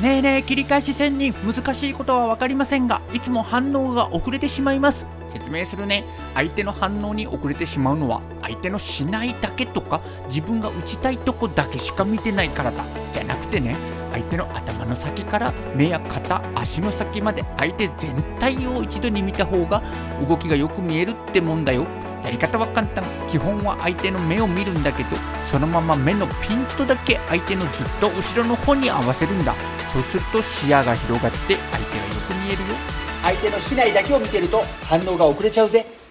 ねえねえ切り返し仙人難しいことは分かりませんがいつも反応が遅れてしまいます。説明するね。相手の反応に遅れてしまうのは相手のしないだけとか自分が打ちたいとこだけしか見てないからだ。じゃなくてね相手の頭の先から目や肩足の先まで相手全体を一度に見た方が動きがよく見えるってもんだよ。やり方は簡単。基本は相手の目を見るんだけどそのまま目のピントだけ相手のずっと後ろの方に合わせるんだ。そうすると視野が広がって相手がよく見えるよ。相手の竹刀だけを見てると反応が遅れちゃうぜ。